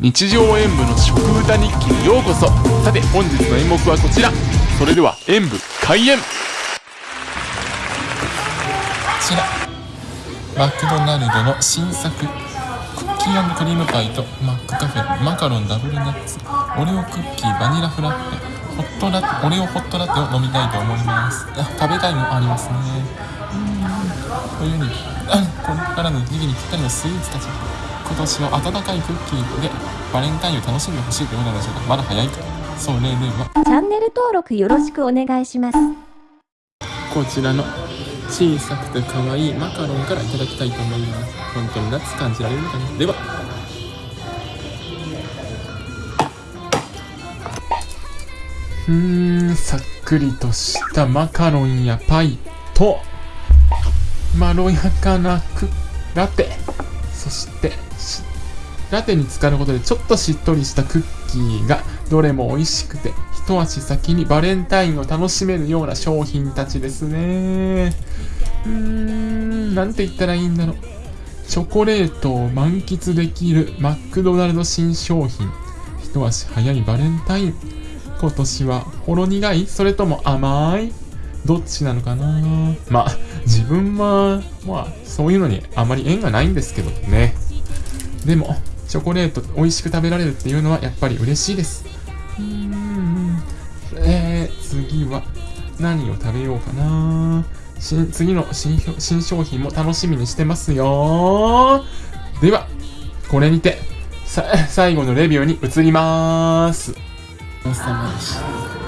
日常演舞の食歌日記にようこそ。さて本日の演目はこちら。それでは演舞開演。こちら。マクドナルドの新作クッキークリームパイとマックカフェ。マカロンダブルナッツ。オレオクッキーバニラフラッペ。ホットラテオレオホットラテを飲みたいと思います。あ食べたいもありますね。うん。冬にこれからの時期にぴったりのスイーツたち。今年は温かいクッキーでバレンタインを楽しんでほしいということでしょうかまだ早いかそれではチャンネル登録よろしくお願いします。こちらの小さくて可愛いマカロンからいただきたいと思います。本当に夏感じられるのかなでは。うーんさっくりとしたマカロンやパイとまろやかなクラテそしてラテに浸かることでちょっとしっとりしたクッキーがどれも美味しくて一足先にバレンタインを楽しめるような商品たちですね。うーんなんて言ったらいいんだろう。チョコレートを満喫できるマクドナルド新商品。一足早いバレンタイン。今年はほろ苦い？それとも甘い？どっちなのかな？まあ自分はまあそういうのにあまり縁がないんですけどね。でもチョコレート美味しく食べられるっていうのはやっぱり嬉しいです。うーんえー、次は何を食べようかな。新次の新新商品も楽しみにしてますよ。ではこれにてさ最後のレビューに移ります。おさまでした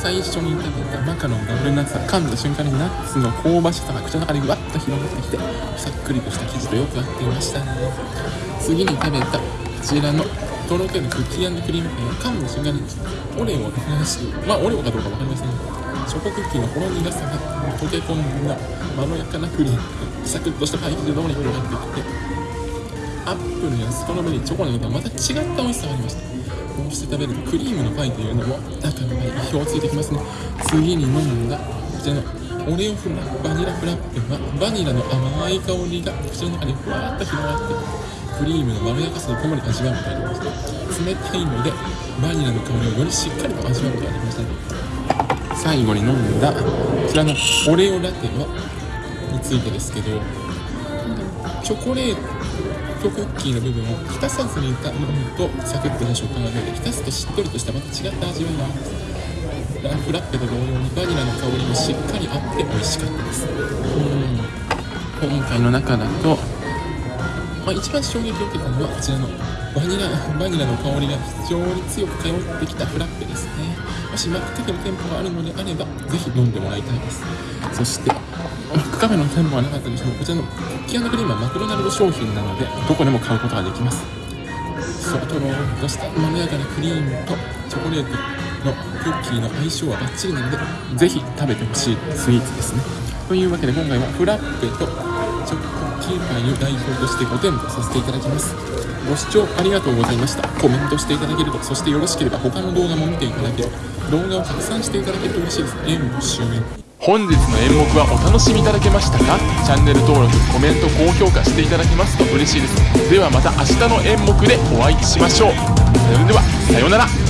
最初に食べたマカロンダブルナッツは噛んだ瞬間にナッツの香ばしさが口の中にわっと広がってきてさっくりとした生地とよく合っていましたね。次に食べたこちらのとろけるクッキークリームパイは噛んだ瞬間にオレオをしまあオレオかどうかわかりませんがチョコクッキーのほろ苦さが溶け込んだまろやかなクリームサクッとしたパイ生地とともに広がってきてアップルやストロベリーチョコなどとはまた違った美味しさがありました。こうして食べるクリームのパイというのも中のパイ意表ついてきますね次に飲んだこちらのオレオフラバニラフラッペはバニラの甘い香りが口の中にふわっと広がってクリームのまろやかさとともに味わうことができました冷たいのでバニラの香りをよりしっかりと味わうことができました最後に飲んだこちらのオレオラテはについてですけどチョコレートクッキーの部分を浸さずに飲むとサクッとした食感が出て浸すとしっとりとしたまた違った味わいがありますラフラッペと同様にバニラの香りもしっかりあって美味しかったです。うん。今回の中だと、まあ、一番衝撃を受けたのはこちらのバニラバニラの香りが非常に強く通ってきたフラッペですね。もしマックカフェの店舗があるのであればぜひ飲んでもらいたいですそしてマックカフェの店舗はなかったとしてもこちらのクッキークリームはマクドナルド商品なのでどこでも買うことができます。そうとろーとしたまろやかなクリームとチョコレートのクッキーの相性はバッチリなのでぜひ食べてほしいスイーツですね。というわけで今回はフラッペとチョコキーパイを代表として5店舗させていただきます。ご視聴ありがとうございました。コメントしていただけるとそしてよろしければ他の動画も見ていただけると動画を拡散していただけると嬉しいです。演舞終演本日の演目はお楽しみいただけましたか？チャンネル登録コメント高評価していただけますと嬉しいです。ではまた明日の演目でお会いしましょう。それではさようなら。